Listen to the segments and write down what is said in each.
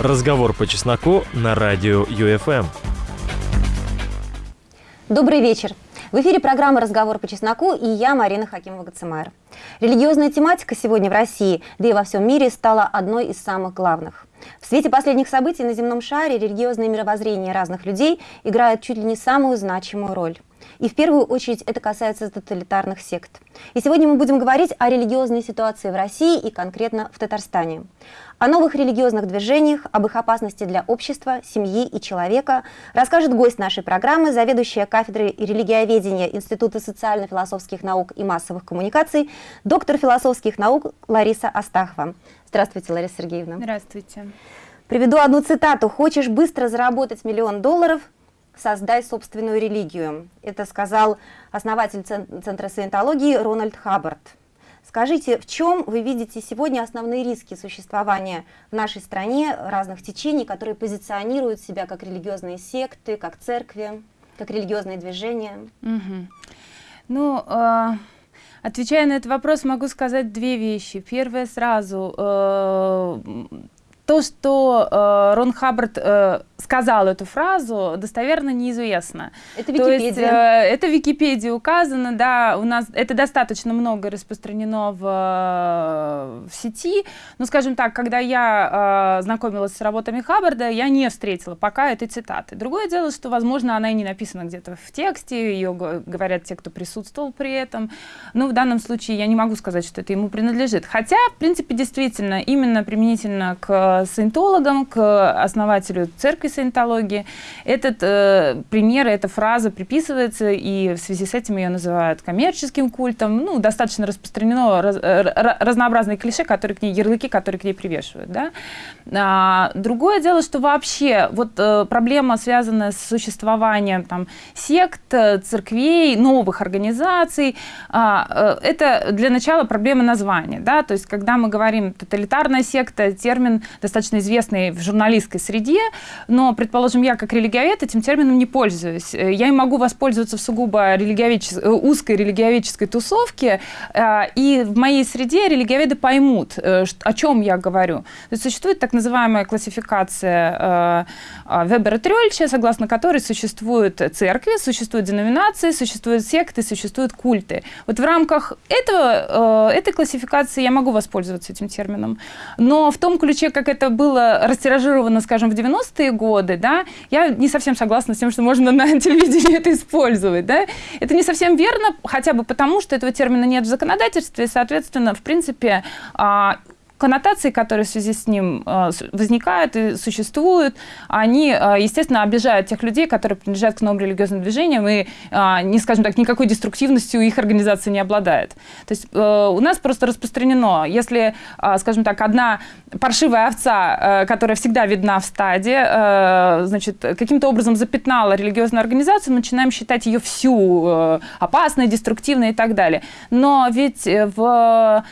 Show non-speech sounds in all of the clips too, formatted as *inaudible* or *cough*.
Разговор по чесноку на радио ЮФМ. Добрый вечер. В эфире программа «Разговор по чесноку» и я, Марина Хакимова-Гацемайр. Религиозная тематика сегодня в России, да и во всем мире, стала одной из самых главных. В свете последних событий на земном шаре религиозное мировоззрение разных людей играет чуть ли не самую значимую роль. И в первую очередь это касается тоталитарных сект. И сегодня мы будем говорить о религиозной ситуации в России и конкретно в Татарстане. О новых религиозных движениях, об их опасности для общества, семьи и человека расскажет гость нашей программы, заведующая кафедрой религиоведения Института социально-философских наук и массовых коммуникаций, доктор философских наук Лариса Астахова. Здравствуйте, Лариса Сергеевна. Здравствуйте. Приведу одну цитату. «Хочешь быстро заработать миллион долларов? Создай собственную религию». Это сказал основатель Центра саентологии Рональд Хаббард. Скажите, в чем вы видите сегодня основные риски существования в нашей стране разных течений, которые позиционируют себя как религиозные секты, как церкви, как религиозные движения? Угу. Ну, э, отвечая на этот вопрос, могу сказать две вещи. Первое сразу. Э, то, что э, Рон Хаббард э, сказал эту фразу, достоверно неизвестно. Это Википедия. То есть, э, это в Википедии указано, да, у нас это достаточно много распространено в, э, в сети. Но, скажем так, когда я э, знакомилась с работами Хаббарда, я не встретила пока этой цитаты. Другое дело, что, возможно, она и не написана где-то в тексте, ее говорят те, кто присутствовал при этом. Но в данном случае я не могу сказать, что это ему принадлежит. Хотя, в принципе, действительно, именно применительно к саентологам, к основателю церкви саентологии. Этот э, пример, эта фраза приписывается, и в связи с этим ее называют коммерческим культом. Ну, достаточно распространено раз, э, разнообразные клише, которые к ней, ярлыки, которые к ней привешивают. Да? А, другое дело, что вообще вот э, проблема, связанная с существованием там, сект, церквей, новых организаций, а, э, это для начала проблема названия. Да? То есть, когда мы говорим тоталитарная секта, термин достаточно известный в журналистской среде, но но, предположим, я как религиовед этим термином не пользуюсь. Э, я и могу воспользоваться в сугубо религиоведчес... Э, узкой религиоведческой тусовке, э, и в моей среде религиоведы поймут, о чем я говорю. То есть существует так называемая классификация Вебера Трёльча, согласно которой существуют церкви, существуют деноминации, существуют секты, существуют культы. Вот в рамках этого, этой классификации я могу воспользоваться этим термином. Но в том ключе, как это было растиражировано, скажем, в 90-е годы, годы, да, я не совсем согласна с тем, что можно на *laughs* телевидении это использовать, да. Это не совсем верно, хотя бы потому, что этого термина нет в законодательстве, и, соответственно, в принципе, а, коннотации, которые в связи с ним э, возникают и существуют, они, э, естественно, обижают тех людей, которые принадлежат к новым религиозным движениям и, э, не скажем так, никакой деструктивностью их организация не обладает. То есть у нас просто распространено, если, скажем так, одна паршивая овца, которая всегда видна в стаде, значит, каким-то образом запятнала религиозную организацию, мы начинаем считать ее всю опасной, деструктивной и так далее. Но ведь в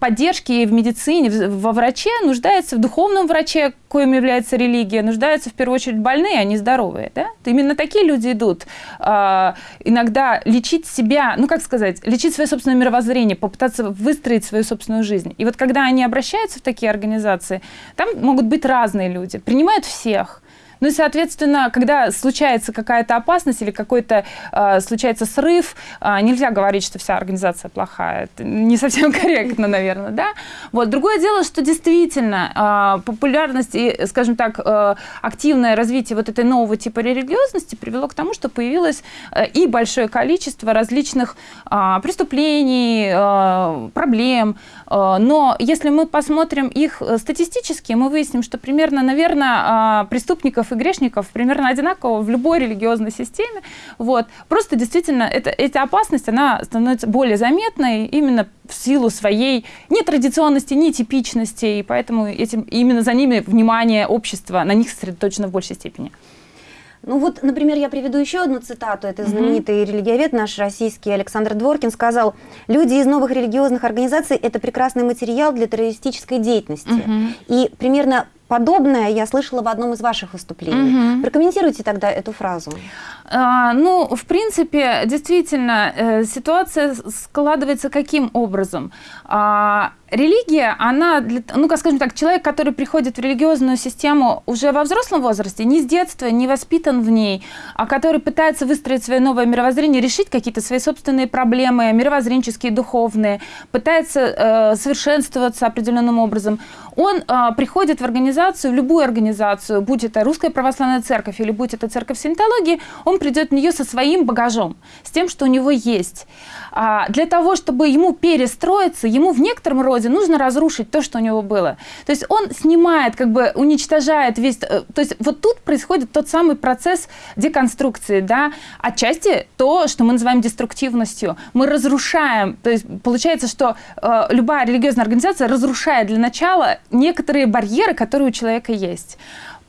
поддержке и в медицине, во враче нуждается в духовном враче, коим является религия, нуждаются в первую очередь больные, а не здоровые. Да? Именно такие люди идут э, иногда лечить себя, ну как сказать, лечить свое собственное мировоззрение, попытаться выстроить свою собственную жизнь. И вот когда они обращаются в такие организации, там могут быть разные люди, принимают всех, ну и, соответственно, когда случается какая-то опасность или какой-то э, случается срыв, э, нельзя говорить, что вся организация плохая. Это не совсем *laughs* корректно, наверное, да? Вот. Другое дело, что действительно э, популярность и, скажем так, э, активное развитие вот этой нового типа религиозности привело к тому, что появилось э, и большое количество различных э, преступлений, э, проблем. Э, но если мы посмотрим их статистически, мы выясним, что примерно, наверное, э, преступников и грешников примерно одинаково в любой религиозной системе. Вот. Просто действительно это, эта опасность, она становится более заметной именно в силу своей нетрадиционности, нетипичности, и поэтому этим, именно за ними внимание общества, на них сосредоточено в большей степени. Ну вот, например, я приведу еще одну цитату. Это знаменитый mm-hmm. религиовед наш российский Александр Дворкин сказал, люди из новых религиозных организаций – это прекрасный материал для террористической деятельности. Mm-hmm. И примерно Подобное я слышала в одном из ваших выступлений. Угу. Прокомментируйте тогда эту фразу. А, ну, в принципе, действительно, э, ситуация складывается каким образом? А, религия, она, для, ну, как скажем так, человек, который приходит в религиозную систему уже во взрослом возрасте, не с детства, не воспитан в ней, а который пытается выстроить свое новое мировоззрение, решить какие-то свои собственные проблемы, мировоззренческие, духовные, пытается э, совершенствоваться определенным образом, он э, приходит в организацию, в любую организацию, будь это Русская Православная Церковь или будь это Церковь Синтологии, он придет в нее со своим багажом, с тем, что у него есть. А для того, чтобы ему перестроиться, ему в некотором роде нужно разрушить то, что у него было. То есть он снимает, как бы уничтожает весь... Э, то есть вот тут происходит тот самый процесс деконструкции, да, отчасти то, что мы называем деструктивностью. Мы разрушаем, то есть получается, что э, любая религиозная организация разрушает для начала некоторые барьеры, которые у человека есть.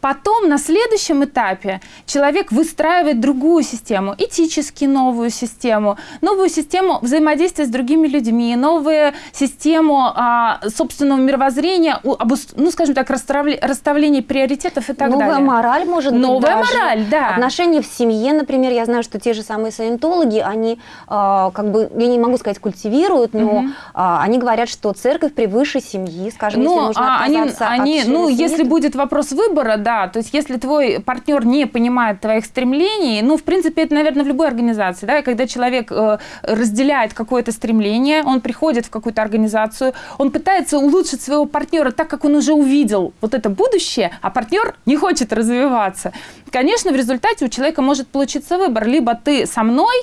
Потом на следующем этапе человек выстраивает другую систему, этически новую систему, новую систему взаимодействия с другими людьми, новую систему а, собственного мировоззрения, ну, скажем так, расставления приоритетов и так Новая далее. Новая мораль, может быть, Новая мораль, да. Отношения в семье, например, я знаю, что те же самые саентологи, они, а, как бы, я не могу сказать, культивируют, но угу. а, они говорят, что церковь превыше семьи, скажем, но, если нужно а, они, они, Ну, семьи, если будет вопрос выбора, да, то есть если твой партнер не понимает твоих стремлений, ну, в принципе, это, наверное, в любой организации, да, когда человек э, разделяет какое-то стремление, он приходит в какую-то организацию, он пытается улучшить своего партнера так, как он уже увидел вот это будущее, а партнер не хочет развиваться. Конечно, в результате у человека может получиться выбор, либо ты со мной,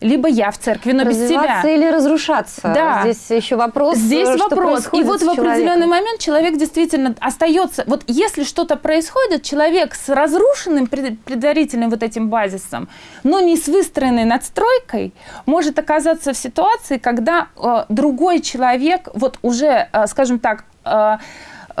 либо я в церкви, но без тебя. или разрушаться. Да. Здесь еще вопрос. Здесь что вопрос. И вот в определенный момент человек действительно остается. Вот если что-то происходит, человек с разрушенным предварительным вот этим базисом, но не с выстроенной надстройкой, может оказаться в ситуации, когда э, другой человек вот уже, э, скажем так,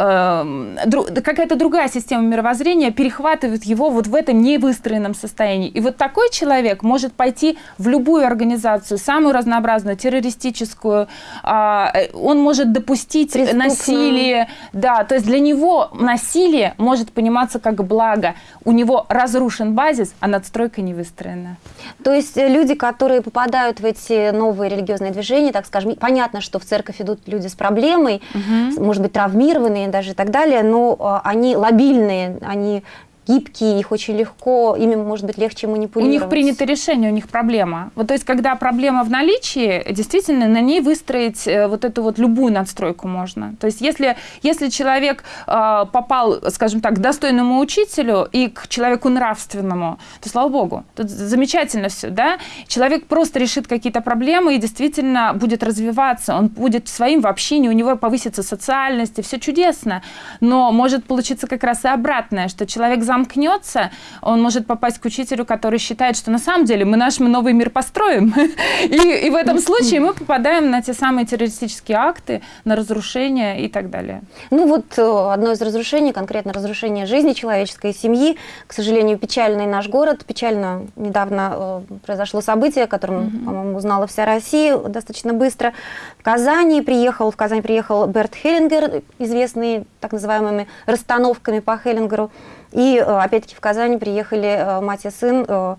Эм, какая-то другая система мировоззрения перехватывает его вот в этом невыстроенном состоянии. И вот такой человек может пойти в любую организацию, самую разнообразную, террористическую, а, э, он может допустить насилие, да, то есть для него насилие может пониматься как благо. У него разрушен базис, а надстройка не выстроена. То есть э, люди, которые попадают в эти новые религиозные движения, так скажем, понятно, что в церковь идут люди с проблемой, угу. может быть, травмированные, даже и так далее, но а, они лобильные, они гибкие, их очень легко, ими может быть легче манипулировать. У них принято решение, у них проблема. Вот то есть, когда проблема в наличии, действительно на ней выстроить э, вот эту вот любую надстройку можно. То есть, если, если человек э, попал, скажем так, к достойному учителю и к человеку нравственному, то слава богу, тут замечательно все, да? Человек просто решит какие-то проблемы и действительно будет развиваться, он будет своим в общении, у него повысится социальность, и все чудесно. Но может получиться как раз и обратное, что человек за замкнется, он может попасть к учителю, который считает, что на самом деле мы наш мы новый мир построим. *laughs* И, и в этом случае мы попадаем на те самые террористические акты, на разрушение и так далее. Ну вот э, одно из разрушений, конкретно разрушение жизни человеческой семьи. К сожалению, печальный наш город. Печально недавно э, произошло событие, о котором, угу. по-моему, узнала вся Россия достаточно быстро. В Казани приехал, в Казань приехал Берт Хеллингер, известный так называемыми расстановками по Хеллингеру. И э, опять-таки в Казани приехали э, мать и сын э,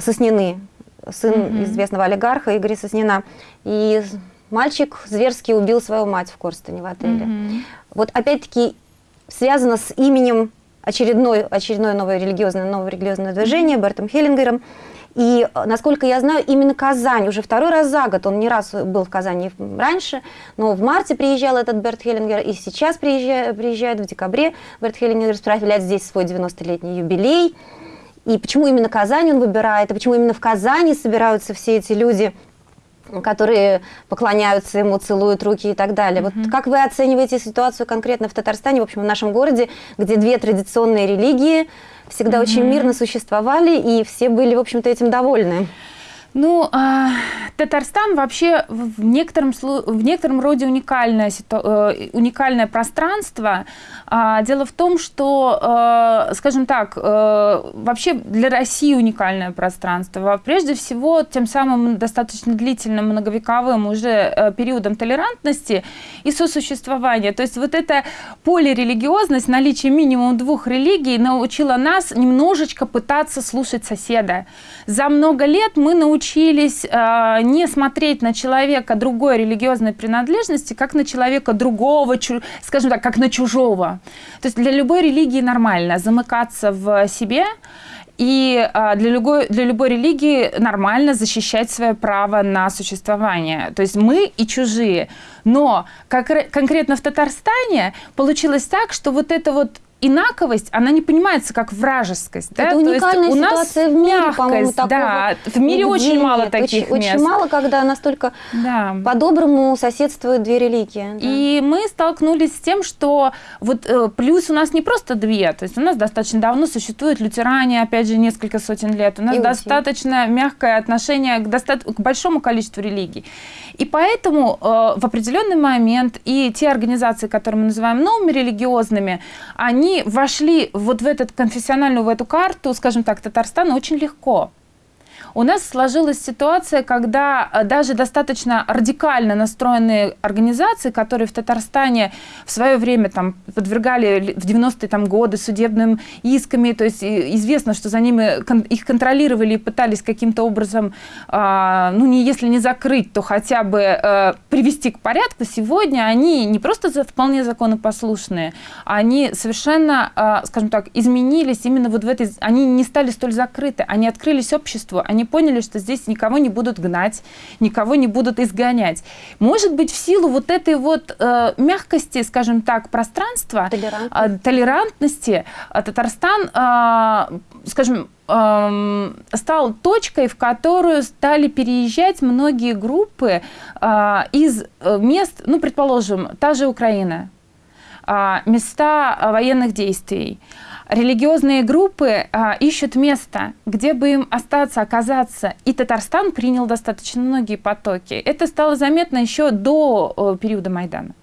Соснины, сын mm -hmm. известного олигарха Игоря Соснина. И мальчик зверски убил свою мать в Корстене в отеле. Mm -hmm. Вот опять-таки связано с именем очередной, очередное новое религиозное, новое религиозное движение Бертом Хеллингером. И, э, насколько я знаю, именно Казань, уже второй раз за год, он не раз был в Казани раньше, но в марте приезжал этот Берт Хеллингер, и сейчас приезжает, приезжает в декабре. Берт Хеллингер справляет здесь свой 90-летний юбилей. И почему именно Казань он выбирает, и почему именно в Казани собираются все эти люди, которые поклоняются ему, целуют руки и так далее. Mm -hmm. Вот как вы оцениваете ситуацию конкретно в Татарстане, в общем, в нашем городе, где две традиционные религии всегда mm -hmm. очень мирно существовали, и все были, в общем-то, этим довольны? Ну, э, Татарстан вообще в некотором, в некотором роде уникальное, э, уникальное пространство. Э, дело в том, что, э, скажем так, э, вообще для России уникальное пространство. Прежде всего, тем самым достаточно длительным, многовековым уже э, периодом толерантности и сосуществования. То есть вот эта полирелигиозность, наличие минимум двух религий научила нас немножечко пытаться слушать соседа. За много лет мы научились э, не смотреть на человека другой религиозной принадлежности, как на человека другого, скажем так, как на чужого. То есть для любой религии нормально замыкаться в себе, и а, для любой, для любой религии нормально защищать свое право на существование. То есть мы и чужие. Но как, конкретно в Татарстане получилось так, что вот это вот инаковость, она не понимается как вражескость. Это да? уникальная есть ситуация в мире, по-моему, такого. Да, в мире очень мало таких очень, мест. Очень мало, когда настолько да. по-доброму соседствуют две религии. Да. И мы столкнулись с тем, что вот э, плюс у нас не просто две, то есть у нас достаточно давно существует лютеране, опять же, несколько сотен лет. У нас Иудеи. достаточно мягкое отношение к, доста- к большому количеству религий. И поэтому э, в определенный момент и те организации, которые мы называем новыми религиозными, они они вошли вот в эту конфессиональную, в эту карту, скажем так, Татарстана очень легко. У нас сложилась ситуация, когда э, даже достаточно радикально настроенные организации, которые в Татарстане в свое время там, подвергали в 90-е там, годы судебным исками, то есть известно, что за ними их контролировали и пытались каким-то образом, а, ну, не, если не закрыть, то хотя бы а, привести к порядку, сегодня они не просто вполне законопослушные, они совершенно, а, скажем так, изменились именно вот в этой... Они не стали столь закрыты, они открылись обществу, они поняли, что здесь никого не будут гнать, никого не будут изгонять. Может быть, в силу вот этой вот э, мягкости, скажем так, пространства, толерантности, э, толерантности э, Татарстан, э, скажем, э, стал точкой, в которую стали переезжать многие группы э, из э, мест, ну, предположим, та же Украина, э, места военных действий, религиозные группы а, ищут место, где бы им остаться, оказаться. И Татарстан принял достаточно многие потоки. Это стало заметно еще до о, периода Майдана.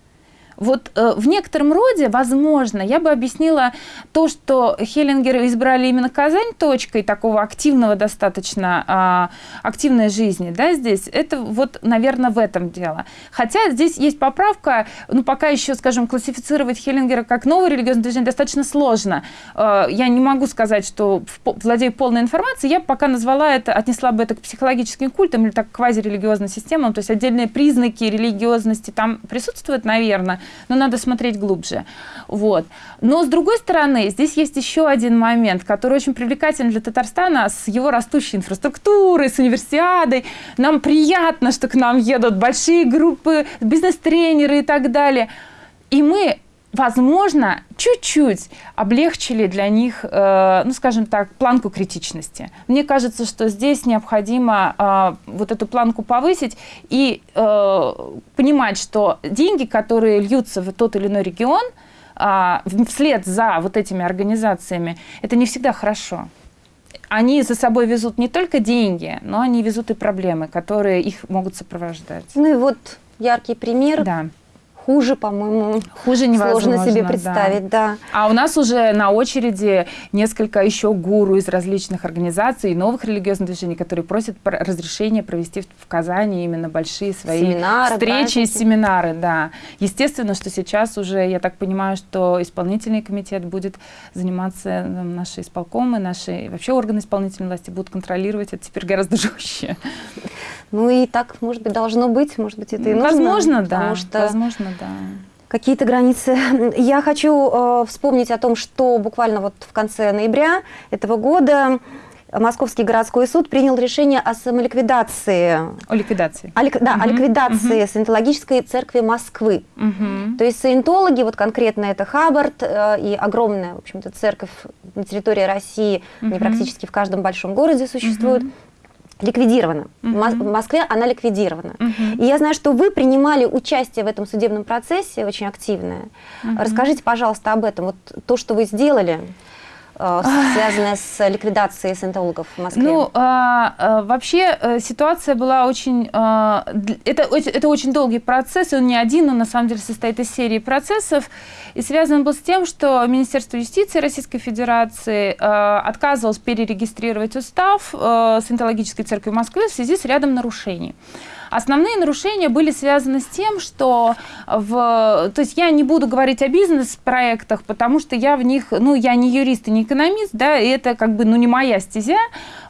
Вот э, в некотором роде, возможно, я бы объяснила то, что Хеллингеры избрали именно Казань точкой такого активного достаточно, э, активной жизни, да, здесь, это вот, наверное, в этом дело. Хотя здесь есть поправка, ну, пока еще, скажем, классифицировать Хеллингера как новое религиозное движение достаточно сложно. Э, я не могу сказать, что владею полной информацией, я пока назвала это, отнесла бы это к психологическим культам или так к квазирелигиозным системам, то есть отдельные признаки религиозности там присутствуют, наверное, но надо смотреть глубже. Вот. Но с другой стороны, здесь есть еще один момент, который очень привлекателен для Татарстана с его растущей инфраструктурой, с универсиадой. Нам приятно, что к нам едут большие группы, бизнес-тренеры и так далее. И мы возможно, чуть-чуть облегчили для них, э, ну, скажем так, планку критичности. Мне кажется, что здесь необходимо э, вот эту планку повысить и э, понимать, что деньги, которые льются в тот или иной регион, э, вслед за вот этими организациями, это не всегда хорошо. Они за собой везут не только деньги, но они везут и проблемы, которые их могут сопровождать. Ну и вот яркий пример. Да хуже, по-моему, хуже сложно себе представить, да. да. А у нас уже на очереди несколько еще гуру из различных организаций и новых религиозных движений, которые просят разрешения провести в Казани именно большие свои семинары, встречи и семинары, да. Естественно, что сейчас уже, я так понимаю, что исполнительный комитет будет заниматься, наши исполкомы, наши вообще органы исполнительной власти будут контролировать это теперь гораздо *laughs* жестче. Ну и так, может быть, должно быть, может быть, это и нужно. Возможно, да. Что возможно, да. Какие-то границы. *laughs* Я хочу э, вспомнить о том, что буквально вот в конце ноября этого года Московский городской суд принял решение о самоликвидации. О ликвидации. О, да, угу. о ликвидации угу. Саентологической церкви Москвы. Угу. То есть саентологи, вот конкретно это Хаббард э, и огромная, в общем-то, церковь на территории России, угу. они практически в каждом большом городе существуют. Угу ликвидирована. Uh-huh. В Москве она ликвидирована. Uh-huh. И я знаю, что вы принимали участие в этом судебном процессе очень активное. Uh-huh. Расскажите, пожалуйста, об этом. Вот то, что вы сделали. Э, связанная с ликвидацией саентологов в Москве? Ну, а, а, вообще э, ситуация была очень... А, это, это очень долгий процесс, он не один, он на самом деле состоит из серии процессов, и связан был с тем, что Министерство юстиции Российской Федерации а, отказывалось перерегистрировать устав а, Саентологической церкви Москвы в связи с рядом нарушений. Основные нарушения были связаны с тем, что в... То есть я не буду говорить о бизнес-проектах, потому что я в них, ну, я не юрист и не экономист, да, и это как бы, ну, не моя стезя.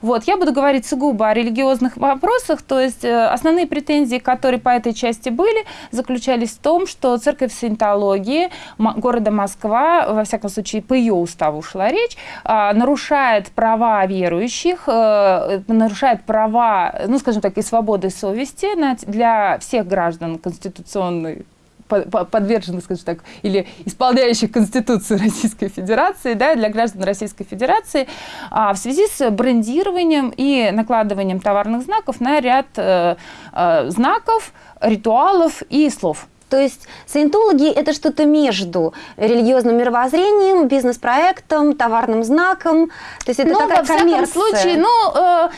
Вот, я буду говорить сугубо о религиозных вопросах, то есть э, основные претензии, которые по этой части были, заключались в том, что церковь саентологии города Москва, во всяком случае, по ее уставу шла речь, а, нарушает права верующих, э, нарушает права, ну, скажем так, и свободы совести для всех граждан конституционной подверженных, скажем так, или исполняющих Конституцию *laughs* Российской Федерации, да, для граждан Российской Федерации, а, в связи с брендированием и накладыванием товарных знаков на ряд э, э, знаков, ритуалов и слов. То есть саентологи – это что-то между религиозным мировоззрением, бизнес-проектом, товарным знаком. То есть это ну, такая во всяком коммерция. случае, ну, э,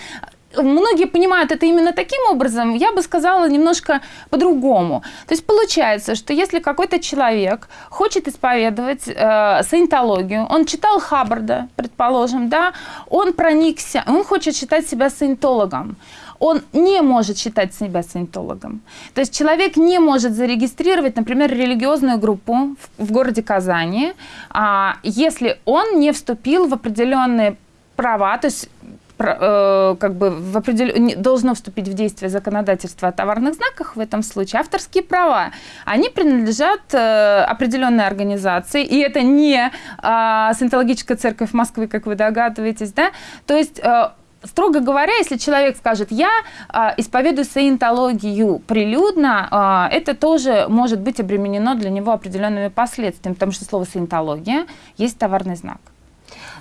многие понимают это именно таким образом, я бы сказала немножко по-другому. То есть получается, что если какой-то человек хочет исповедовать э, саентологию, он читал Хаббарда, предположим, да, он проникся, он хочет считать себя саентологом, он не может считать себя саентологом. То есть человек не может зарегистрировать, например, религиозную группу в, в городе Казани, а, если он не вступил в определенные права, то есть как бы в определен... должно вступить в действие законодательство о товарных знаках в этом случае, авторские права, они принадлежат э, определенной организации, и это не а, Саентологическая церковь Москвы, как вы догадываетесь, да, то есть э, строго говоря, если человек скажет, я э, исповедую саентологию прилюдно, э, это тоже может быть обременено для него определенными последствиями, потому что слово саентология есть товарный знак.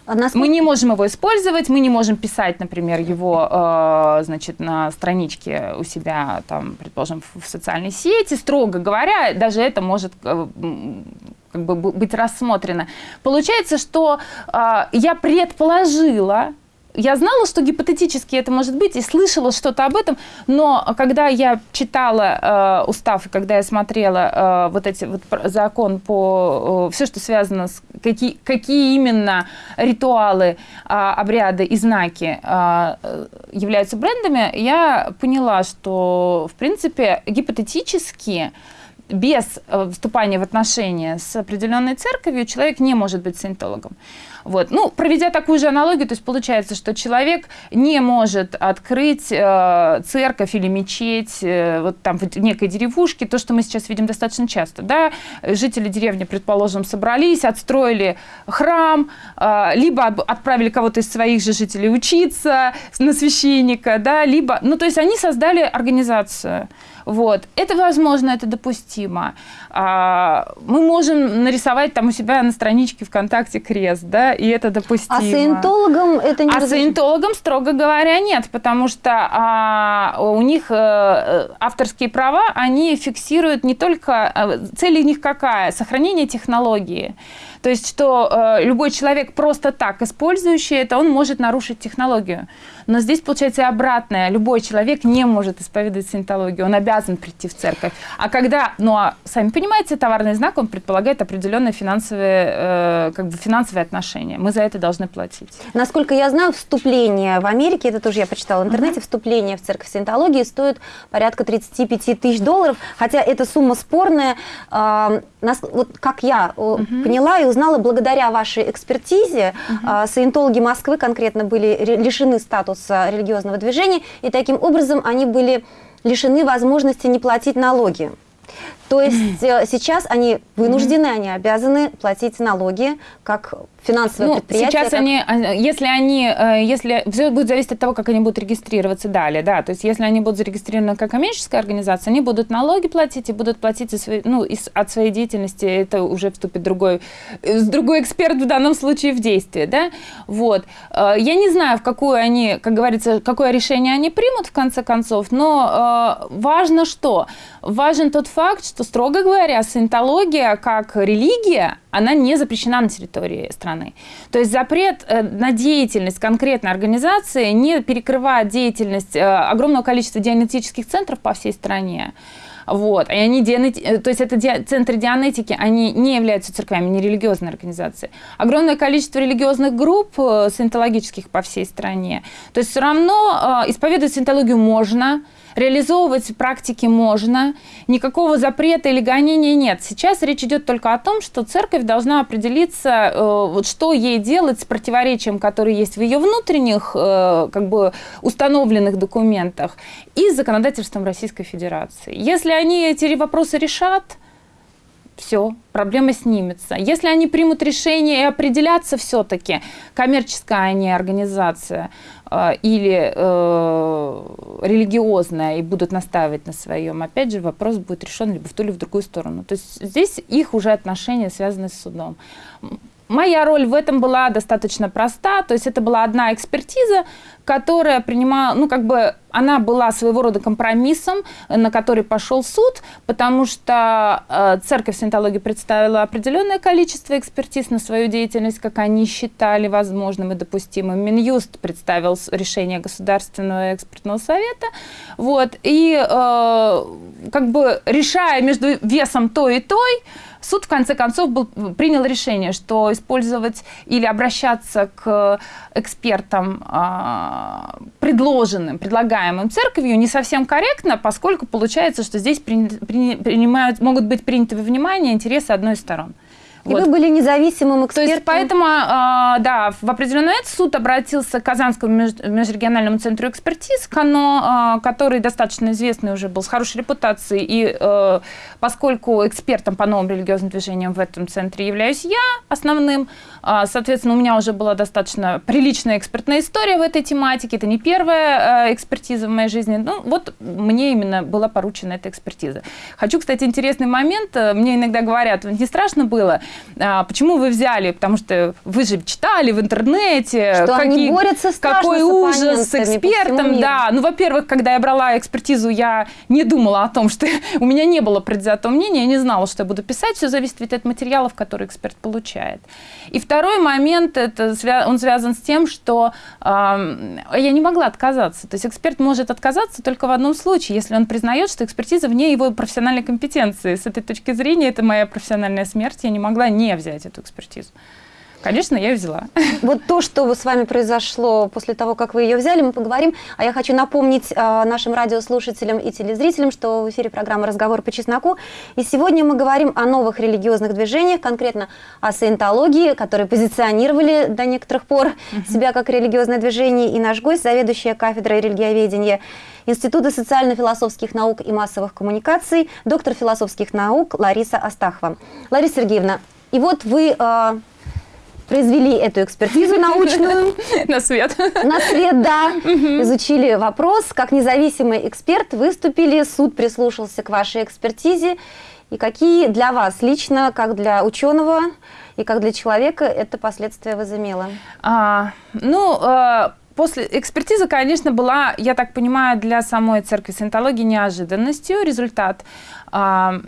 А насколько... Мы не можем его использовать, мы не можем писать, например, его э, значит, на страничке у себя, там, предположим, в, в социальной сети. Строго говоря, даже это может э, как бы быть рассмотрено. Получается, что э, я предположила, я знала, что гипотетически это может быть, и слышала что-то об этом, но когда я читала э, устав, и когда я смотрела э, вот эти вот закон по э, все, что связано с какие, какие именно ритуалы, э, обряды и знаки э, являются брендами, я поняла, что в принципе гипотетически без э, вступания в отношения с определенной церковью человек не может быть саентологом. Вот. Ну, проведя такую же аналогию, то есть получается, что человек не может открыть э, церковь или мечеть э, вот там в некой деревушке, то, что мы сейчас видим достаточно часто. Да? Жители деревни, предположим, собрались, отстроили храм, э, либо отправили кого-то из своих же жителей учиться на священника, да, либо, ну, то есть они создали организацию. Вот. Это возможно, это допустимо. А, мы можем нарисовать там у себя на страничке ВКонтакте крест, да, и это допустимо. А саентологам это не А разрешено? саентологам, строго говоря, нет, потому что а, у них а, авторские права, они фиксируют не только... А, цель у них какая? Сохранение технологии. То есть, что э, любой человек просто так использующий это, он может нарушить технологию. Но здесь получается обратное. Любой человек не может исповедовать синтологию, он обязан прийти в церковь. А когда, ну а сами понимаете, товарный знак, он предполагает определенные финансовые, э, как бы финансовые отношения. Мы за это должны платить. Насколько я знаю, вступление в Америке, это тоже я почитала в интернете, uh-huh. вступление в церковь синтологии стоит порядка 35 тысяч долларов, хотя эта сумма спорная. Э, нас, вот как я uh-huh. поняла и узнала, благодаря вашей экспертизе, uh-huh. э, саентологи Москвы конкретно были лишены статуса статуса религиозного движения, и таким образом они были лишены возможности не платить налоги. То есть *clears throat* э, сейчас они вынуждены, они обязаны платить налоги как финансовое ну, предприятие. Сейчас как... они, а, если они, э, если все будет зависеть от того, как они будут регистрироваться далее, да, то есть если они будут зарегистрированы как коммерческая организация, они будут налоги платить и будут платить из своей, ну, из, от своей деятельности, это уже вступит другой, э, другой эксперт в данном случае в действие, да, вот. Я не знаю, в какую они, как говорится, какое решение они примут в конце концов, но важно что? Важен тот факт, что, строго говоря, саентология как религия, она не запрещена на территории страны. То есть запрет э, на деятельность конкретной организации не перекрывает деятельность э, огромного количества дианетических центров по всей стране. Вот. И они дианети... Э, то есть это ди... центры дианетики, они не являются церквями, не религиозные организации. Огромное количество религиозных групп саентологических по всей стране. То есть все равно исповедовать саентологию можно, реализовывать практики можно, никакого запрета или гонения нет. Сейчас речь идет только о том, что церковь должна определиться, э, вот что ей делать с противоречием, которое есть в ее внутренних, э, как бы установленных документах, и с законодательством Российской Федерации. Если они эти вопросы решат, все, проблема снимется. Если они примут решение и определятся все-таки, коммерческая они организация э, или э, религиозная, и будут настаивать на своем, опять же, вопрос будет решен либо в ту, или в другую сторону. То есть здесь их уже отношения связаны с судом. Моя роль в этом была достаточно проста, то есть это была одна экспертиза, которая принимала, ну как бы она была своего рода компромиссом, на который пошел суд, потому что э, церковь саентологии представила определенное количество экспертиз на свою деятельность, как они считали возможным и допустимым. Минюст представил решение Государственного экспертного совета, вот, и э, как бы решая между весом той и той, суд в конце концов был, принял решение, что использовать или обращаться к экспертам, а, предложенным, предлагаемым церковью, не совсем корректно, поскольку получается, что здесь при, при, принимают, могут быть приняты во внимание интересы одной из сторон. И вот. вы были независимым экспертом. То есть поэтому, э, да, в определенный момент суд обратился к Казанскому межрегиональному центру экспертиз, КАНО, э, который достаточно известный уже был, с хорошей репутацией. И э, поскольку экспертом по новым религиозным движениям в этом центре являюсь я основным, э, соответственно, у меня уже была достаточно приличная экспертная история в этой тематике. Это не первая э, экспертиза в моей жизни. Ну, вот мне именно была поручена эта экспертиза. Хочу, кстати, интересный момент. Мне иногда говорят, не страшно было? А, почему вы взяли? Потому что вы же читали в интернете. Что какие, они борются Какой ужас с экспертом. Да, ну, во-первых, когда я брала экспертизу, я не думала о том, что *laughs* у меня не было предвзятого мнения, я не знала, что я буду писать. Все зависит ведь от материалов, которые эксперт получает. И второй момент, это, он связан с тем, что э, я не могла отказаться. То есть эксперт может отказаться только в одном случае, если он признает, что экспертиза вне его профессиональной компетенции. С этой точки зрения это моя профессиональная смерть, я не могла не взять эту экспертизу. Конечно, я ее взяла. Вот то, что с вами произошло после того, как вы ее взяли, мы поговорим. А я хочу напомнить э, нашим радиослушателям и телезрителям, что в эфире программа «Разговор по чесноку». И сегодня мы говорим о новых религиозных движениях, конкретно о саентологии, которые позиционировали до некоторых пор себя как религиозное движение. И наш гость, заведующая кафедрой религиоведения Института социально-философских наук и массовых коммуникаций, доктор философских наук Лариса Астахова. Лариса Сергеевна, и вот вы э, произвели эту экспертизу *laughs* научную. На свет. На свет, да. Изучили вопрос. Как независимый эксперт выступили, суд прислушался к вашей экспертизе. И какие для вас лично, как для ученого и как для человека, это последствия возымело? А, ну, а После экспертизы, конечно, была, я так понимаю, для самой церкви саентологии неожиданностью. Результат а,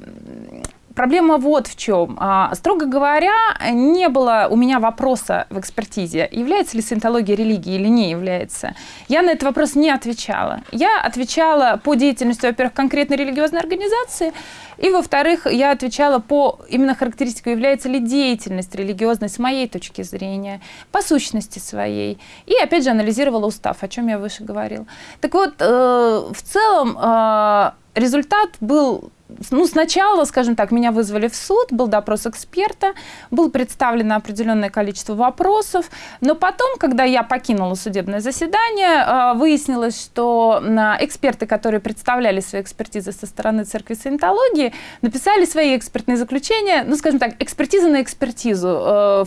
Проблема вот в чем. А, строго говоря, не было у меня вопроса в экспертизе, является ли саентология религией или не является. Я на этот вопрос не отвечала. Я отвечала по деятельности, во-первых, конкретной религиозной организации, и, во-вторых, я отвечала по именно характеристику, является ли деятельность религиозной с моей точки зрения, по сущности своей. И, опять же, анализировала устав, о чем я выше говорил. Так вот, э, в целом э, результат был ну, сначала, скажем так, меня вызвали в суд, был допрос эксперта, было представлено определенное количество вопросов, но потом, когда я покинула судебное заседание, а, выяснилось, что эксперты, которые представляли свои экспертизы со стороны церкви саентологии, написали свои экспертные заключения, ну, скажем так, экспертиза на экспертизу, э,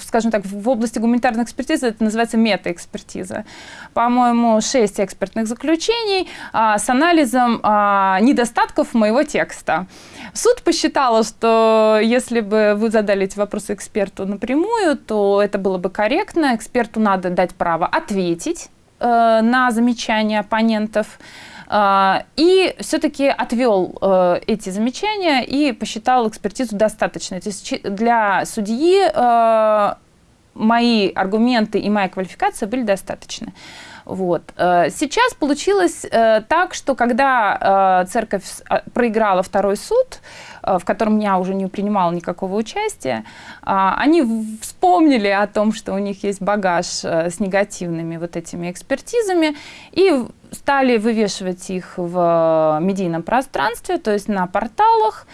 скажем так, в области гуманитарной экспертизы это называется метаэкспертиза. По-моему, шесть экспертных заключений а, с анализом а, недостатков моего текста текста. Суд посчитал, что если бы вы задали эти вопросы эксперту напрямую, то это было бы корректно. Эксперту надо дать право ответить э, на замечания оппонентов. Э, и все-таки отвел э, эти замечания и посчитал экспертизу достаточной. То есть для судьи э, мои аргументы и моя квалификация были достаточны. Вот. Э, сейчас получилось э, так, что когда э, церковь проиграла второй суд, в котором я уже не принимала никакого участия, они вспомнили о том, что у них есть багаж с негативными вот этими экспертизами и стали вывешивать их в медийном пространстве, то есть на порталах.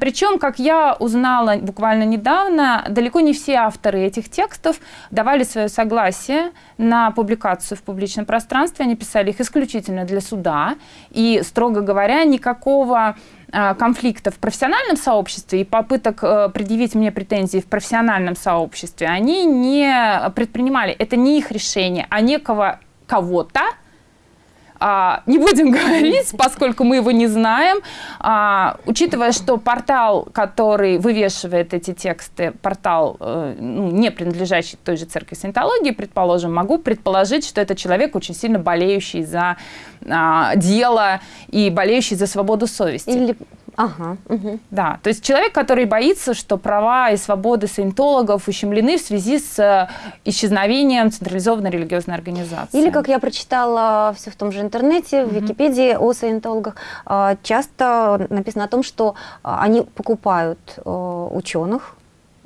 Причем, как я узнала буквально недавно, далеко не все авторы этих текстов давали свое согласие на публикацию в публичном пространстве. Они писали их исключительно для суда. И, строго говоря, никакого а, конфликта в профессиональном сообществе и попыток э, предъявить мне претензии в профессиональном сообществе они не предпринимали. Это не их решение, а некого кого-то, а, не будем *laughs* говорить, поскольку мы его не знаем. А, учитывая, что портал, который вывешивает эти тексты, портал, э, ну, не принадлежащий той же церкви саентологии, предположим, могу предположить, что это человек, очень сильно болеющий за а, дело и болеющий за свободу совести. Или Ага. Угу. Да, то есть человек, который боится, что права и свободы саентологов ущемлены в связи с э, исчезновением централизованной религиозной организации. Или, как я прочитала все в том же интернете, в Википедии о саентологах, э, часто написано о том, что э, они покупают ученых,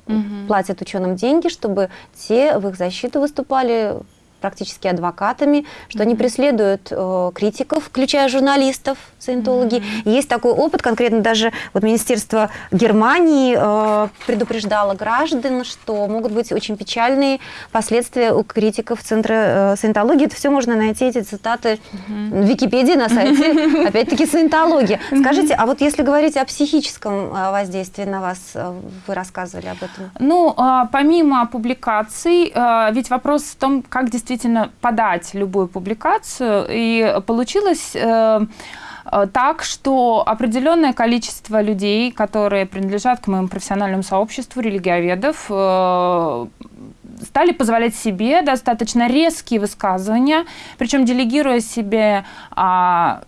угу. платят ученым деньги, чтобы те в их защиту выступали практически адвокатами, что mm-hmm. они преследуют э, критиков, включая журналистов, саентологи. Mm-hmm. Есть такой опыт, конкретно даже вот Министерство Германии э, предупреждало граждан, что могут быть очень печальные последствия у критиков Центра э, саентологии. Это все можно найти, эти цитаты mm-hmm. в Википедии на сайте, *laughs* опять-таки, саентология. Скажите, а вот если говорить о психическом э, воздействии на вас, э, вы рассказывали об этом? Ну, а, помимо публикаций, э, ведь вопрос в том, как действительно действительно подать любую публикацию. И получилось э, э, так, что определенное количество людей, которые принадлежат к моему профессиональному сообществу религиоведов, э, стали позволять себе достаточно резкие высказывания, причем делегируя себе а,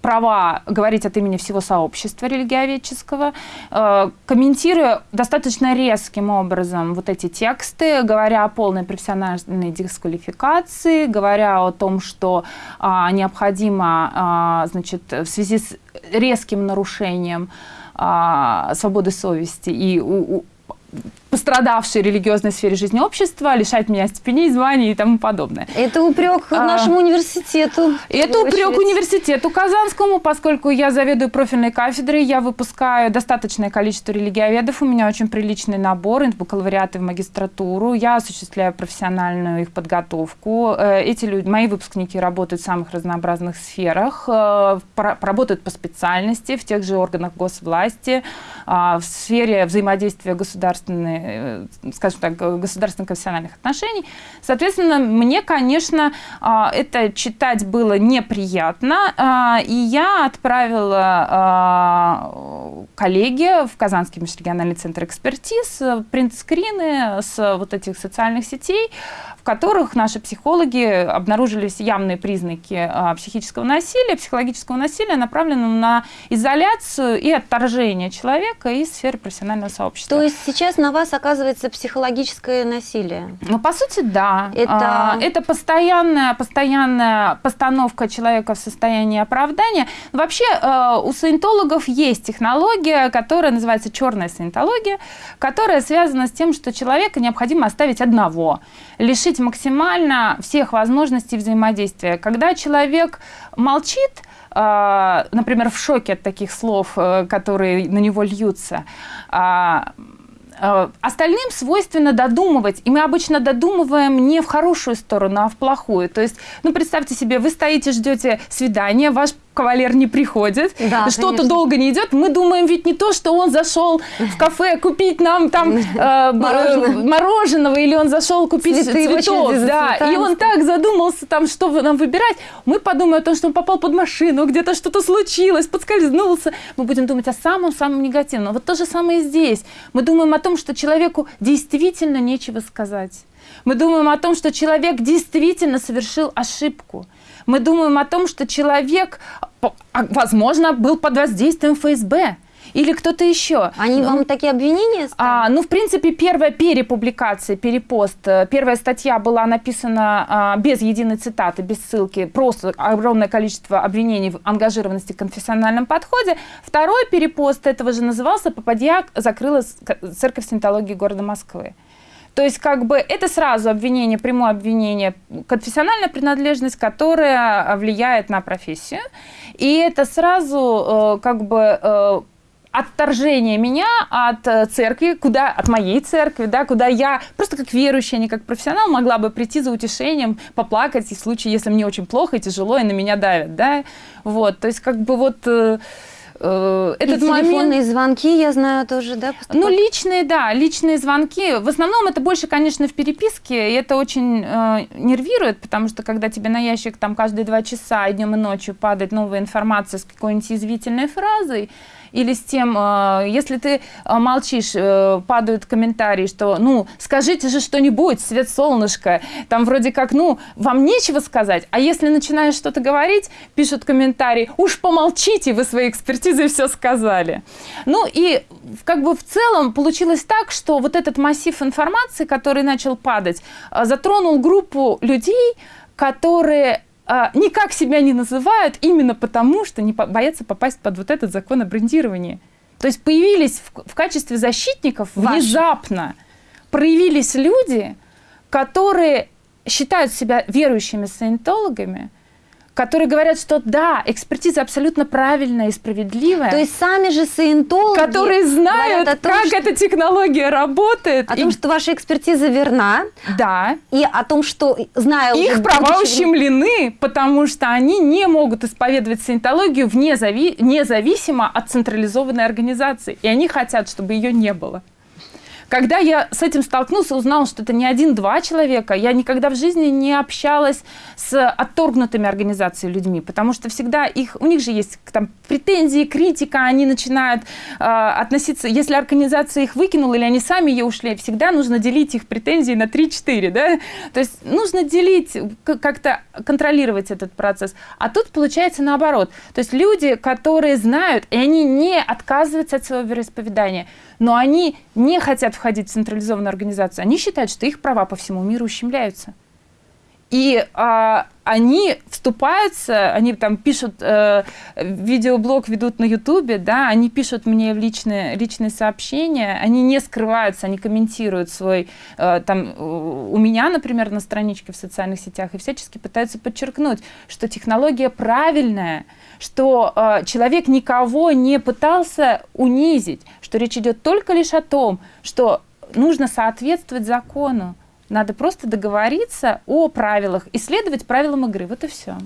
права говорить от имени всего сообщества религиоведческого, э, комментируя достаточно резким образом вот эти тексты, говоря о полной профессиональной дисквалификации, говоря о том, что а, необходимо а, значит, в связи с резким нарушением а, свободы совести и пострадавшей религиозной сфере жизни общества, лишать меня степеней, званий и тому подобное. Это упрек а, нашему университету. Это упрек университету Казанскому, поскольку я заведую профильной кафедрой, я выпускаю достаточное количество религиоведов, у меня очень приличный набор, из бакалавриата в магистратуру, я осуществляю профессиональную их подготовку. Э, эти люди, мои выпускники работают в самых разнообразных сферах, э, работают по специальности в тех же органах госвласти, а, в сфере взаимодействия государственной Э, скажем так, государственных конфессиональных отношений. Соответственно, мне, конечно, а, это читать было неприятно, а, и я отправила а, коллеге в Казанский межрегиональный центр экспертиз принтскрины с вот этих социальных сетей, в которых наши психологи обнаружились явные признаки психического насилия, психологического насилия, направленного на изоляцию и отторжение человека из сферы профессионального сообщества. То есть сейчас на вас оказывается психологическое насилие? Ну, по сути, да. Это, а, это постоянная, постоянная постановка человека в состоянии оправдания. Вообще э, у саентологов есть технология, которая называется черная саентология, которая связана с тем, что человека необходимо оставить одного, лишить максимально всех возможностей взаимодействия. Когда человек молчит, э, например, в шоке от таких слов, э, которые на него льются, а, Э, остальным свойственно додумывать, и мы обычно додумываем не в хорошую сторону, а в плохую. То есть, ну, представьте себе, вы стоите, ждете свидания, ваш кавалер не приходит, да, что-то долго не идет, мы думаем ведь не то, что он зашел в кафе купить нам там э, мороженого, или он зашел купить Цветы цветов, да, и он так задумался там, что нам выбирать, мы подумаем о том, что он попал под машину, где-то что-то случилось, подскользнулся, мы будем думать о самом-самом негативном. Вот то же самое и здесь. Мы думаем о том, что человеку действительно нечего сказать. Мы думаем о том, что человек действительно совершил ошибку. Мы думаем о том, что человек, а, возможно, был под воздействием ФСБ или кто-то еще. Они ну, вам такие обвинения А, ну, в принципе, первая перепубликация, перепост, э, первая статья была написана а, без единой цитаты, без ссылки, просто огромное количество обвинений в ангажированности в конфессиональном подходе. Второй перепост этого же назывался «Попадья закрыла церковь синтологии города Москвы». То есть как бы это сразу обвинение, прямое обвинение, конфессиональная принадлежность, которая влияет на профессию. И это сразу э, как бы э, отторжение меня от э, церкви, куда, от моей церкви, да, куда я просто как верующая, а не как профессионал могла бы прийти за утешением, поплакать в случае, если мне очень плохо и тяжело, и на меня давят, да, вот, то есть как бы вот э, этот и телефонные момент... звонки, я знаю, тоже, да? Поступают? Ну, личные, да, личные звонки. В основном это больше, конечно, в переписке, и это очень э, нервирует, потому что когда тебе на ящик там каждые два часа и днем и ночью падает новая информация с какой-нибудь язвительной фразой, или с тем, э, если ты э, молчишь, э, падают комментарии, что, ну, скажите же что-нибудь, свет солнышко, там вроде как, ну, вам нечего сказать, а если начинаешь что-то говорить, пишут комментарии, уж помолчите, вы своей экспертизой все сказали. Ну и как бы в целом получилось так, что вот этот массив информации, который начал падать, затронул группу людей, которые а, никак себя не называют именно потому, что не боятся попасть под вот этот закон о брендировании. То есть появились в, в качестве защитников Ваши. внезапно проявились люди, которые считают себя верующими саентологами, которые говорят, что да, экспертиза абсолютно правильная и справедливая. То есть сами же саентологи Которые знают, том, как что... эта технология работает. О и... том, что ваша экспертиза верна. Да. И о том, что, знаю... Их права ущемлены, потому что они не могут исповедовать саентологию вне зави... независимо от централизованной организации. И они хотят, чтобы ее не было. Когда я с этим столкнулся, узнал, что это не один-два человека, я никогда в жизни не общалась с отторгнутыми организациями людьми, потому что всегда их, у них же есть там претензии, критика, они начинают э, относиться, если организация их выкинула или они сами ее ушли, всегда нужно делить их претензии на 3-4, да, то есть нужно делить, как-то контролировать этот процесс. А тут получается наоборот, то есть люди, которые знают, и они не отказываются от своего вероисповедания, но они не хотят входить в централизованную организацию. Они считают, что их права по всему миру ущемляются. И а, они вступаются, они там пишут, э, видеоблог ведут на Ютубе, да, они пишут мне в личные, личные сообщения, они не скрываются, они комментируют свой, э, там, у меня, например, на страничке в социальных сетях, и всячески пытаются подчеркнуть, что технология правильная, что э, человек никого не пытался унизить, что речь идет только лишь о том, что нужно соответствовать закону. Надо просто договориться о правилах, исследовать правилам игры. Вот и все.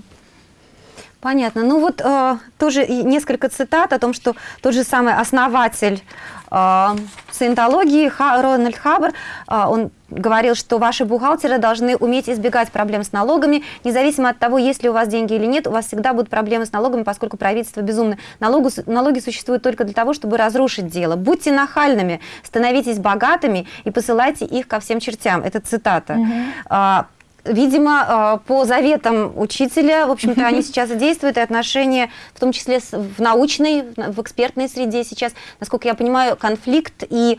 Понятно. Ну вот э, тоже несколько цитат о том, что тот же самый основатель э, саентологии Ха, Рональд Хаббар, э, он говорил, что ваши бухгалтеры должны уметь избегать проблем с налогами, независимо от того, есть ли у вас деньги или нет, у вас всегда будут проблемы с налогами, поскольку правительство безумно. Налогу, налоги существуют только для того, чтобы разрушить дело. Будьте нахальными, становитесь богатыми и посылайте их ко всем чертям. Это цитата. Угу. Видимо, э, по заветам учителя, в общем-то, они *laughs* сейчас и действуют, и отношения, в том числе в научной, в экспертной среде сейчас, насколько я понимаю, конфликт и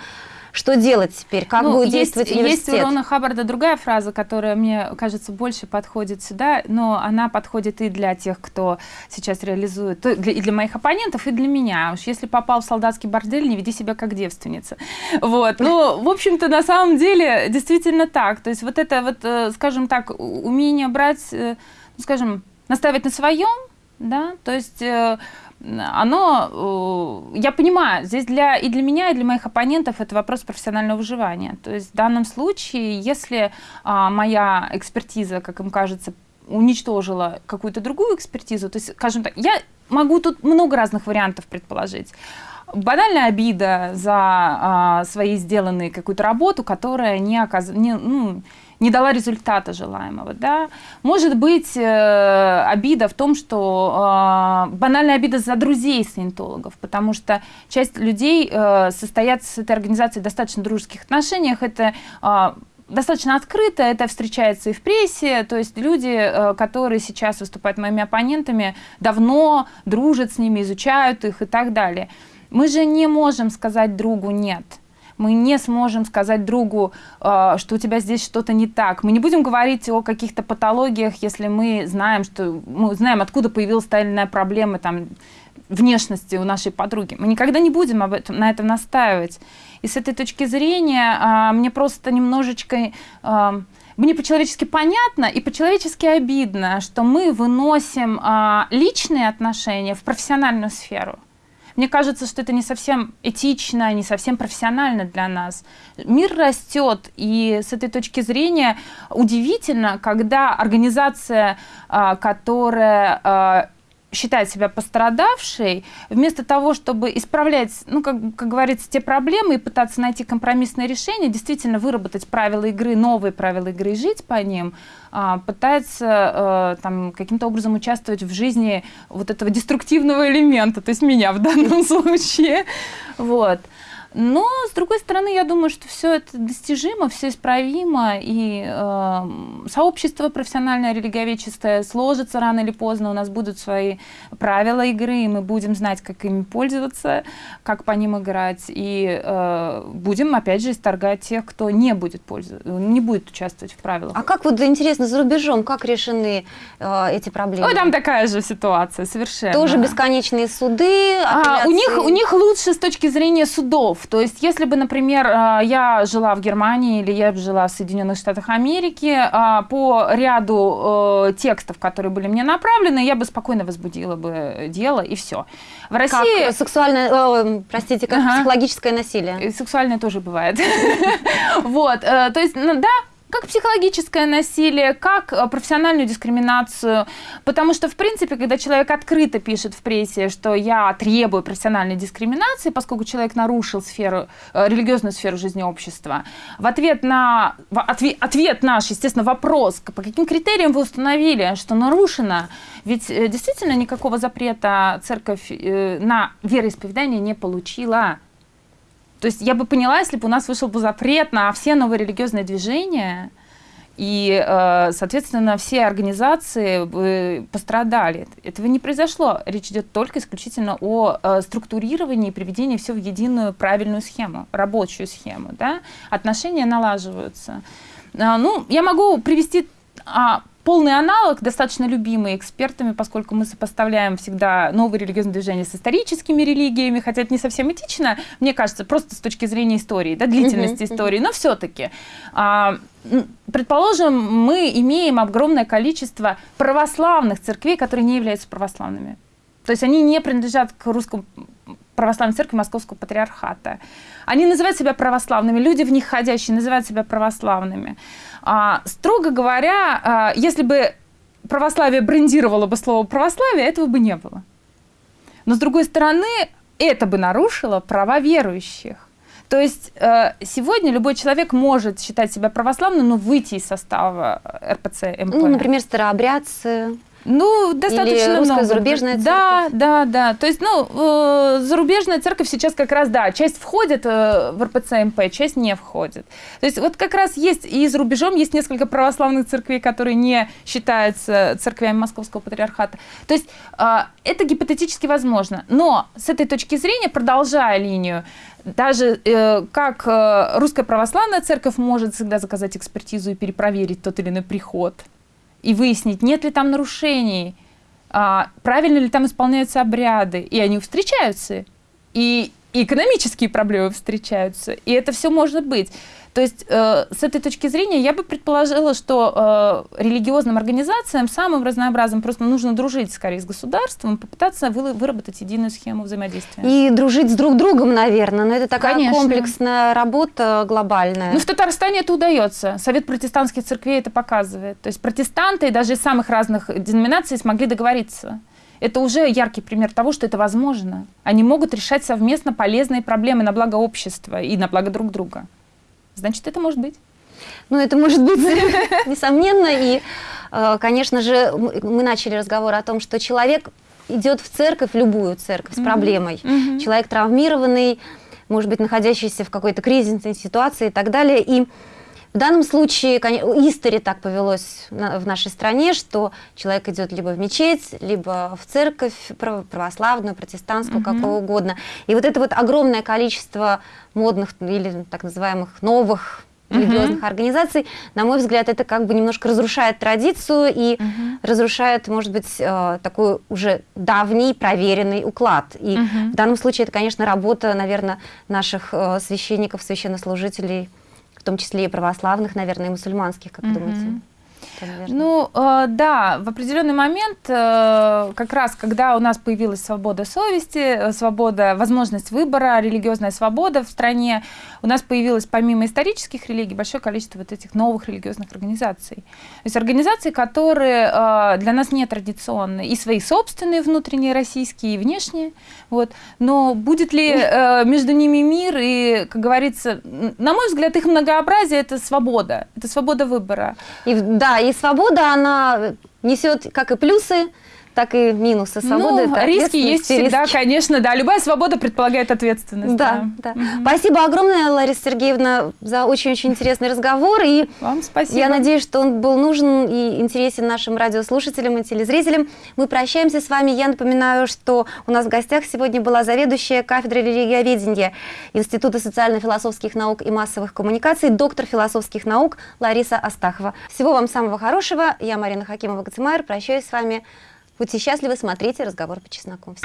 что делать теперь? Как ну, будет есть, действовать университет? Есть у Рона Хаббарда другая фраза, которая, мне кажется, больше подходит сюда, но она подходит и для тех, кто сейчас реализует, и для моих оппонентов, и для меня. Уж если попал в солдатский бордель, не веди себя как девственница. Вот. Ну, в общем-то, на самом деле, действительно так. То есть вот это вот, э, скажем так, умение брать, э, ну, скажем, наставить на своем, да, то есть э, оно, э, я понимаю, здесь для, и для меня, и для моих оппонентов это вопрос профессионального выживания. То есть в данном случае, если а, моя экспертиза, как им кажется, уничтожила какую-то другую экспертизу, то есть, скажем так, я могу тут много разных вариантов предположить. Банальная обида за а, свои сделанные какую-то работу, которая не, оказ... не, ну, не дала результата желаемого. Да? Может быть э, обида в том, что э, банальная обида за друзей саентологов, потому что часть людей э, состоят с этой организацией в достаточно дружеских отношениях. Это э, достаточно открыто, это встречается и в прессе, то есть люди, э, которые сейчас выступают моими оппонентами, давно дружат с ними, изучают их и так далее. Мы же не можем сказать другу «нет». Мы не сможем сказать другу, э, что у тебя здесь что-то не так. Мы не будем говорить о каких-то патологиях, если мы знаем, что мы знаем, откуда появилась та или иная проблема там, внешности у нашей подруги. Мы никогда не будем об этом, на этом настаивать. И с этой точки зрения а, мне просто немножечко... А, мне по-человечески понятно и по-человечески обидно, что мы выносим а, личные отношения в профессиональную сферу. Мне кажется, что это не совсем этично, не совсем профессионально для нас. Мир растет, и с этой точки зрения удивительно, когда организация, а, которая а, считает себя пострадавшей, вместо того, чтобы исправлять, ну, как, как говорится, те проблемы и пытаться найти компромиссное решение, действительно выработать правила игры, новые правила игры и жить по ним, а, пытается а, там каким-то образом участвовать в жизни вот этого деструктивного элемента, то есть меня в данном *laughs* случае. Вот. Но, с другой стороны, я думаю, что все это достижимо, все исправимо, и э, сообщество профессиональное религиоведческое сложится рано или поздно, у нас будут свои правила игры, и мы будем знать, как ими пользоваться, как по ним играть, и э, будем, опять же, исторгать тех, кто не будет пользоваться, не будет участвовать в правилах. А как вот, интересно, за рубежом, как решены э, эти проблемы? Ой, там такая же ситуация, совершенно. Тоже бесконечные суды, а, у, них, у них лучше с точки зрения судов, то есть, если бы, например, а, я жила в Германии или я жила в Соединенных Штатах Америки, а, по ряду э, текстов, которые были мне направлены, я бы спокойно возбудила бы дело, и все. В России... Как сексуальное, э, простите, как ага. психологическое насилие. И сексуальное тоже бывает. *laughs* Вот, э, то есть, ну, да, как психологическое насилие, как э, профессиональную дискриминацию. Потому что, в принципе, когда человек открыто пишет в прессе, что я требую профессиональной дискриминации, поскольку человек нарушил сферу, э, религиозную сферу жизни общества, в ответ на ответ, ответ наш, естественно, вопрос, по каким критериям вы установили, что нарушено, ведь э, действительно никакого запрета церковь на вероисповедание не получила. То есть я бы поняла, если бы у нас вышел бы запрет на все новые религиозные движения, и, э, соответственно, все организации бы пострадали. Этого не произошло. Речь идет только исключительно о э, структурировании и приведении все в единую правильную схему, рабочую схему. Да? Отношения налаживаются. А, ну, я могу привести а, полный аналог, достаточно любимый экспертами, поскольку мы сопоставляем всегда новые религиозные движения с историческими религиями, хотя это не совсем этично, мне кажется, просто с точки зрения истории, да, длительности истории, но все-таки. А, предположим, мы имеем огромное количество православных церквей, которые не являются православными. То есть они не принадлежат к русскому православной церкви Московского патриархата. Они называют себя православными, люди в них ходящие называют себя православными. А, строго говоря, а, если бы православие брендировало бы слово православие, этого бы не было. Но с другой стороны, это бы нарушило права верующих. То есть э, сегодня любой человек может считать себя православным, но выйти из состава РПЦ МП. Ну, например, старообрядцы. Ну, достаточно Или русская много. зарубежная церковь. Да, да, да. То есть, ну, э, зарубежная церковь сейчас как раз, да, часть входит э, в РПЦ МП, часть не входит. То есть, вот как раз есть и за рубежом есть несколько православных церквей, которые не считаются церквями Московского патриархата. То есть, э, это гипотетически возможно. Но с этой точки зрения, продолжая линию, даже э, как э, русская православная церковь может всегда заказать экспертизу и перепроверить тот или иной приход – и выяснить, нет ли там нарушений, а, правильно ли там исполняются обряды, и они встречаются, и, и экономические проблемы встречаются, и это все может быть. То есть э, с этой точки зрения я бы предположила, что э, религиозным организациям самым разнообразным просто нужно дружить скорее с государством, попытаться вы, выработать единую схему взаимодействия. И дружить с друг другом, наверное, но это такая Конечно. комплексная работа глобальная. Ну в Татарстане это удается. Совет протестантских церквей это показывает. То есть протестанты даже из самых разных деноминаций смогли договориться. Это уже яркий пример того, что это возможно. Они могут решать совместно полезные проблемы на благо общества и на благо друг друга значит, это может быть. Ну, это может быть, *laughs* несомненно. И, э, конечно же, мы начали разговор о том, что человек идет в церковь, в любую церковь, с проблемой. Человек травмированный, может быть, находящийся в какой-то кризисной ситуации и так далее. И В данном случае, истори так повелось в нашей стране, что человек идет либо в мечеть, либо в церковь православную, протестантскую, угу. какую угодно. И вот это вот огромное количество модных или так называемых новых религиозных uh-huh. организаций, на мой взгляд, это как бы немножко разрушает традицию и uh-huh. разрушает, может быть, э, такой уже давний проверенный уклад. И uh-huh. в данном случае это, конечно, работа, наверное, наших э, священников, священнослужителей, в том числе и православных, наверное, и мусульманских, как uh-huh. думаете? Ну, э, да, в определенный момент, э, как раз когда у нас появилась свобода совести, э, свобода, возможность выбора, религиозная свобода в стране, у нас появилось помимо исторических религий большое количество вот этих новых религиозных организаций. То есть организации, которые э, для нас не традиционные, и свои собственные внутренние российские, и внешние. Вот. Но будет ли э, между ними мир, и, как говорится, на мой взгляд, их многообразие – это свобода, это свобода выбора. И, да, и свобода, она несет как и плюсы, так и минусы свободы. Ну, риски есть всегда, риски. конечно, да. Любая свобода предполагает ответственность. Да, да. да. Угу. Спасибо огромное, Лариса Сергеевна, за очень-очень интересный разговор. И Вам спасибо. Я надеюсь, что он был нужен и интересен нашим радиослушателям и телезрителям. Мы прощаемся с вами. Я напоминаю, что у нас в гостях сегодня была заведующая кафедрой религиоведения Института социально-философских наук и массовых коммуникаций, доктор философских наук Лариса Астахова. Всего вам самого хорошего. Я Марина Хакимова-Гацимайр. Прощаюсь с вами. Будьте счастливы, смотрите «Разговор по чесноку».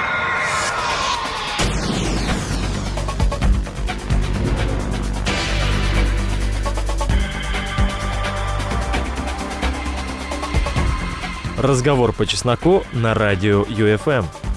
Разговор по чесноку на радио ЮФМ.